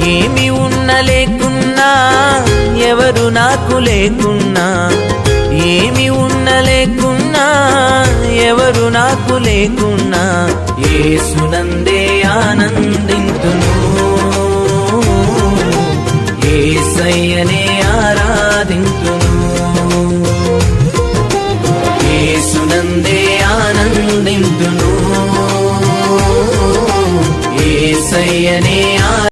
ఏమి ఉన్న లేకున్నా ఎవరు నాకు లేకున్నా. ఏమి ఉన్న లేకున్నా ఎవరు నాకు లేకున్నా. ఏసునందే ఆనందింతును. ఏసయ్యనే ఆరాధింతును. ఏసునందే ఆనందింతును. ఏసయ్యనే